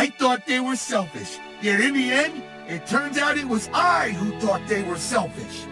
I thought they were selfish. Yet in the end, it turns out it was I who thought they were selfish.